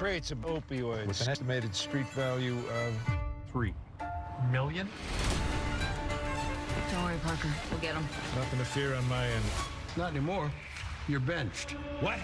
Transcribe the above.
crates of opioids. with an estimated street value of Three million? Don't worry, Parker. We'll get him. nothing to fear on my end. Not anymore. You're benched. What?